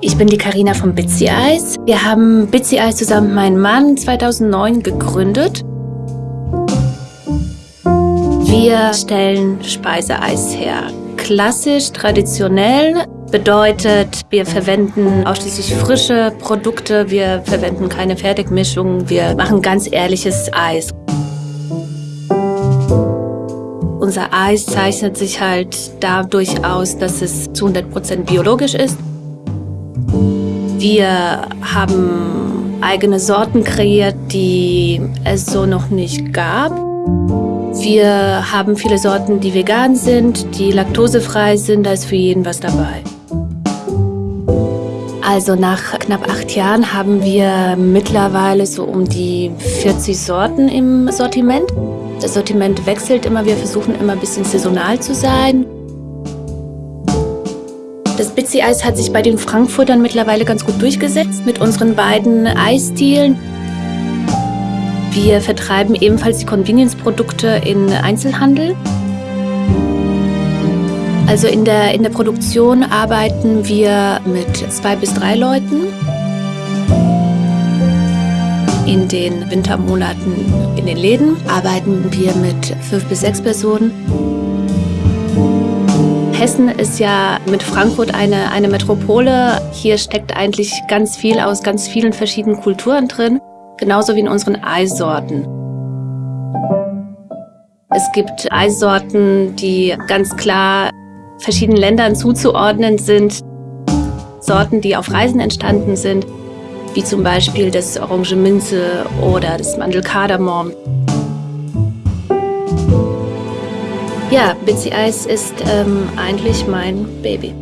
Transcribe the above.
Ich bin die Karina von Bitsy Eis. Wir haben Bitsy Eis zusammen mit meinem Mann 2009 gegründet. Wir stellen Speiseeis her. Klassisch, traditionell bedeutet, wir verwenden ausschließlich frische Produkte, wir verwenden keine Fertigmischungen, wir machen ganz ehrliches Eis. Unser Eis zeichnet sich halt dadurch aus, dass es zu 100% biologisch ist. Wir haben eigene Sorten kreiert, die es so noch nicht gab. Wir haben viele Sorten, die vegan sind, die laktosefrei sind, da ist für jeden was dabei. Also nach knapp acht Jahren haben wir mittlerweile so um die 40 Sorten im Sortiment. Das Sortiment wechselt immer, wir versuchen immer ein bisschen saisonal zu sein. Das Bitsy-Eis hat sich bei den Frankfurtern mittlerweile ganz gut durchgesetzt mit unseren beiden Eisstilen. Wir vertreiben ebenfalls die Convenience-Produkte in Einzelhandel. Also in der, in der Produktion arbeiten wir mit zwei bis drei Leuten. In den Wintermonaten in den Läden arbeiten wir mit fünf bis sechs Personen. Hessen ist ja mit Frankfurt eine, eine Metropole. Hier steckt eigentlich ganz viel aus ganz vielen verschiedenen Kulturen drin, genauso wie in unseren Eissorten. Es gibt Eissorten, die ganz klar verschiedenen Ländern zuzuordnen sind. Sorten, die auf Reisen entstanden sind, wie zum Beispiel das Orange Minze oder das Mandelkardamom. Ja, Bitsy Eis ist ähm, eigentlich mein Baby.